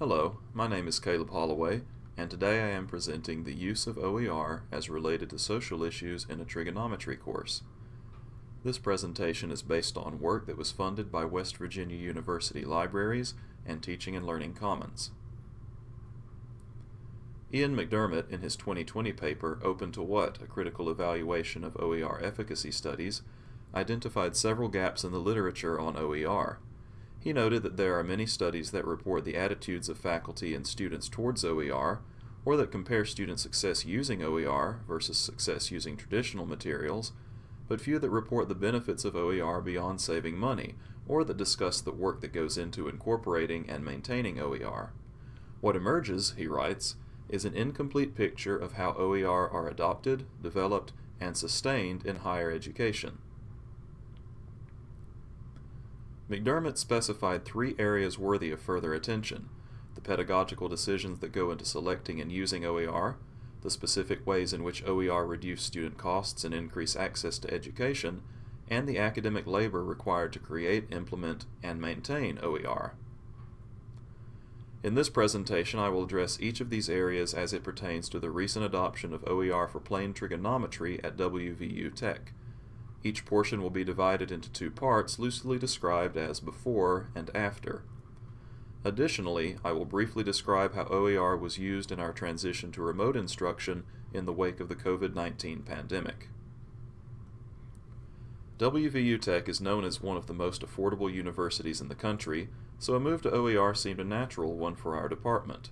Hello, my name is Caleb Holloway, and today I am presenting the use of OER as related to social issues in a trigonometry course. This presentation is based on work that was funded by West Virginia University Libraries and Teaching and Learning Commons. Ian McDermott, in his 2020 paper, Open to What? A Critical Evaluation of OER Efficacy Studies, identified several gaps in the literature on OER. He noted that there are many studies that report the attitudes of faculty and students towards OER, or that compare student success using OER versus success using traditional materials, but few that report the benefits of OER beyond saving money, or that discuss the work that goes into incorporating and maintaining OER. What emerges, he writes, is an incomplete picture of how OER are adopted, developed, and sustained in higher education. McDermott specified three areas worthy of further attention the pedagogical decisions that go into selecting and using OER, the specific ways in which OER reduce student costs and increase access to education, and the academic labor required to create, implement, and maintain OER. In this presentation, I will address each of these areas as it pertains to the recent adoption of OER for plane trigonometry at WVU Tech. Each portion will be divided into two parts loosely described as before and after. Additionally, I will briefly describe how OER was used in our transition to remote instruction in the wake of the COVID-19 pandemic. WVU Tech is known as one of the most affordable universities in the country, so a move to OER seemed a natural one for our department.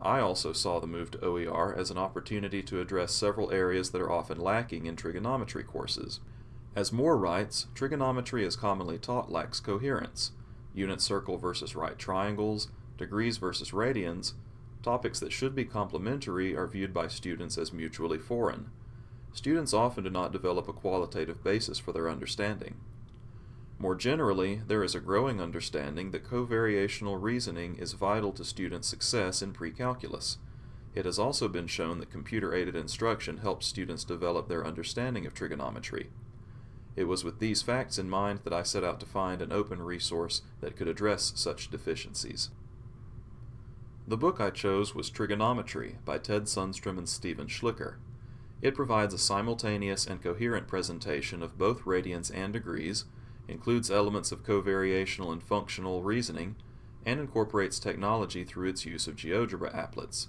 I also saw the move to OER as an opportunity to address several areas that are often lacking in trigonometry courses. As Moore writes, trigonometry as commonly taught lacks coherence. Unit circle versus right triangles, degrees versus radians, topics that should be complementary are viewed by students as mutually foreign. Students often do not develop a qualitative basis for their understanding. More generally, there is a growing understanding that covariational reasoning is vital to students' success in pre-calculus. It has also been shown that computer-aided instruction helps students develop their understanding of trigonometry. It was with these facts in mind that I set out to find an open resource that could address such deficiencies. The book I chose was Trigonometry by Ted Sundstrom and Steven Schlicker. It provides a simultaneous and coherent presentation of both radians and degrees, includes elements of covariational and functional reasoning, and incorporates technology through its use of GeoGebra applets.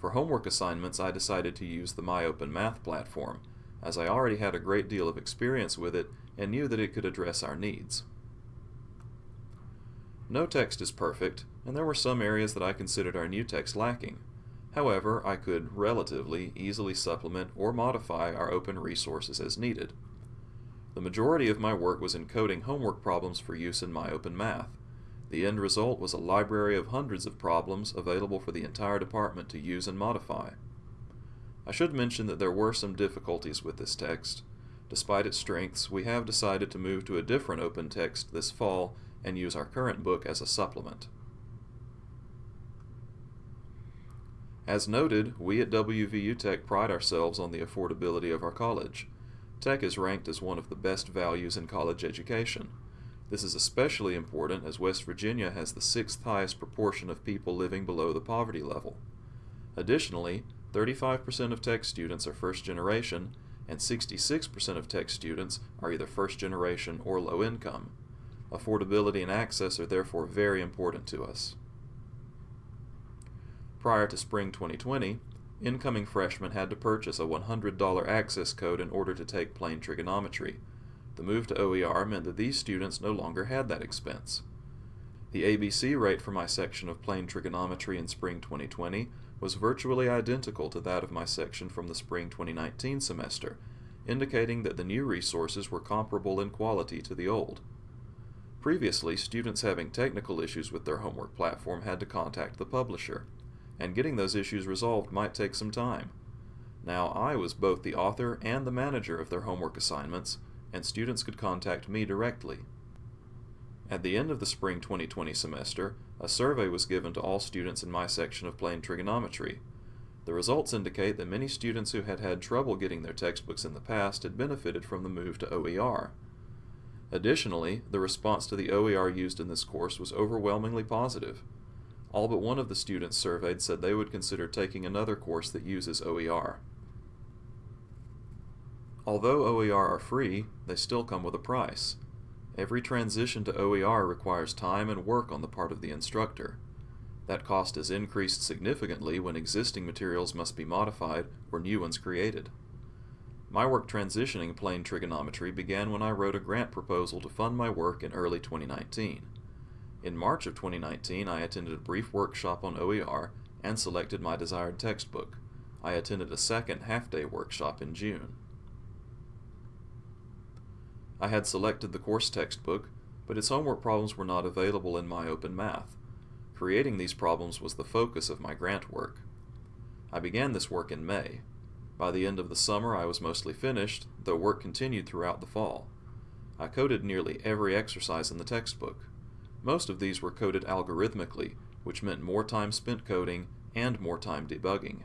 For homework assignments, I decided to use the MyOpenMath platform, as I already had a great deal of experience with it and knew that it could address our needs. No text is perfect, and there were some areas that I considered our new text lacking. However, I could, relatively, easily supplement or modify our open resources as needed. The majority of my work was encoding homework problems for use in MyOpenMath. The end result was a library of hundreds of problems available for the entire department to use and modify. I should mention that there were some difficulties with this text. Despite its strengths, we have decided to move to a different open text this fall and use our current book as a supplement. As noted, we at WVU Tech pride ourselves on the affordability of our college. Tech is ranked as one of the best values in college education. This is especially important as West Virginia has the sixth highest proportion of people living below the poverty level. Additionally, 35% of Tech students are first generation, and 66% of Tech students are either first generation or low income. Affordability and access are therefore very important to us. Prior to spring 2020, incoming freshmen had to purchase a $100 access code in order to take plane trigonometry. The move to OER meant that these students no longer had that expense. The ABC rate for my section of plane trigonometry in spring 2020 was virtually identical to that of my section from the spring 2019 semester, indicating that the new resources were comparable in quality to the old. Previously, students having technical issues with their homework platform had to contact the publisher, and getting those issues resolved might take some time. Now I was both the author and the manager of their homework assignments, and students could contact me directly. At the end of the spring 2020 semester, a survey was given to all students in my section of plane trigonometry. The results indicate that many students who had had trouble getting their textbooks in the past had benefited from the move to OER. Additionally, the response to the OER used in this course was overwhelmingly positive. All but one of the students surveyed said they would consider taking another course that uses OER. Although OER are free, they still come with a price. Every transition to OER requires time and work on the part of the instructor. That cost is increased significantly when existing materials must be modified or new ones created. My work transitioning plane trigonometry began when I wrote a grant proposal to fund my work in early 2019. In March of 2019, I attended a brief workshop on OER and selected my desired textbook. I attended a second half-day workshop in June. I had selected the course textbook, but its homework problems were not available in MyOpenMath. Creating these problems was the focus of my grant work. I began this work in May. By the end of the summer I was mostly finished, though work continued throughout the fall. I coded nearly every exercise in the textbook. Most of these were coded algorithmically, which meant more time spent coding and more time debugging.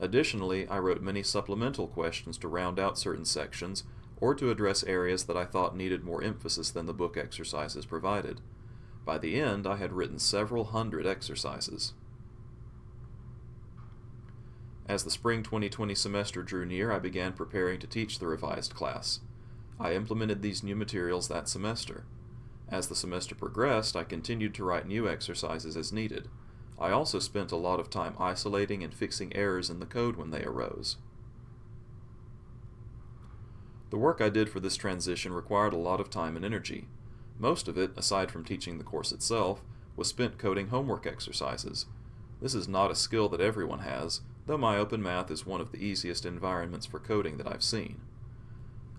Additionally, I wrote many supplemental questions to round out certain sections or to address areas that I thought needed more emphasis than the book exercises provided. By the end, I had written several hundred exercises. As the spring 2020 semester drew near, I began preparing to teach the revised class. I implemented these new materials that semester. As the semester progressed, I continued to write new exercises as needed. I also spent a lot of time isolating and fixing errors in the code when they arose. The work I did for this transition required a lot of time and energy. Most of it, aside from teaching the course itself, was spent coding homework exercises. This is not a skill that everyone has, though MyOpenMath is one of the easiest environments for coding that I've seen.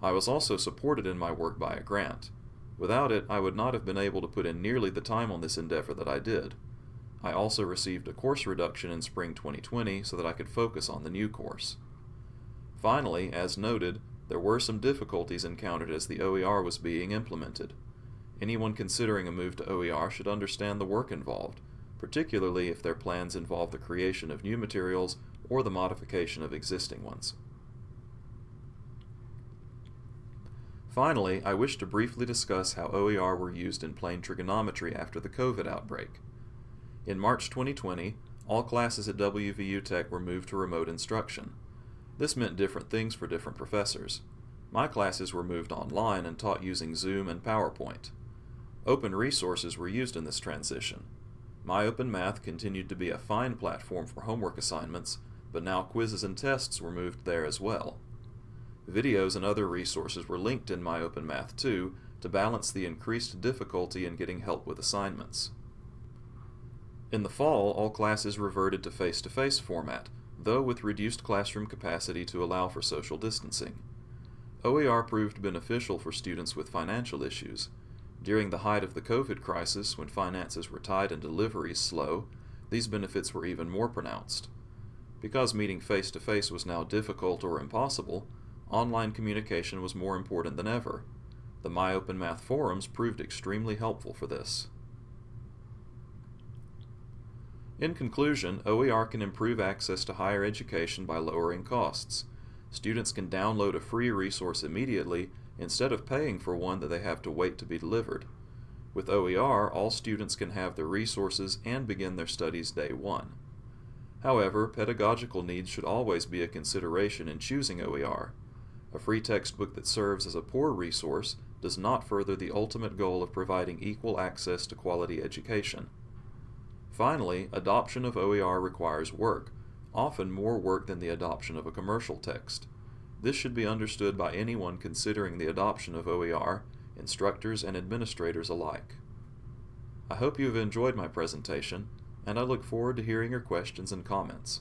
I was also supported in my work by a grant. Without it, I would not have been able to put in nearly the time on this endeavor that I did. I also received a course reduction in spring 2020 so that I could focus on the new course. Finally, as noted, there were some difficulties encountered as the OER was being implemented. Anyone considering a move to OER should understand the work involved, particularly if their plans involve the creation of new materials or the modification of existing ones. Finally, I wish to briefly discuss how OER were used in plane trigonometry after the COVID outbreak. In March 2020, all classes at WVU Tech were moved to remote instruction. This meant different things for different professors. My classes were moved online and taught using Zoom and PowerPoint. Open resources were used in this transition. My continued to be a fine platform for homework assignments, but now quizzes and tests were moved there as well. Videos and other resources were linked in My too to balance the increased difficulty in getting help with assignments. In the fall, all classes reverted to face-to-face -face format, though with reduced classroom capacity to allow for social distancing. OER proved beneficial for students with financial issues. During the height of the COVID crisis, when finances were tight and deliveries slow, these benefits were even more pronounced. Because meeting face to face was now difficult or impossible, online communication was more important than ever. The MyOpenMath forums proved extremely helpful for this. In conclusion, OER can improve access to higher education by lowering costs. Students can download a free resource immediately instead of paying for one that they have to wait to be delivered. With OER, all students can have the resources and begin their studies day one. However, pedagogical needs should always be a consideration in choosing OER. A free textbook that serves as a poor resource does not further the ultimate goal of providing equal access to quality education. Finally, adoption of OER requires work, often more work than the adoption of a commercial text. This should be understood by anyone considering the adoption of OER, instructors and administrators alike. I hope you have enjoyed my presentation, and I look forward to hearing your questions and comments.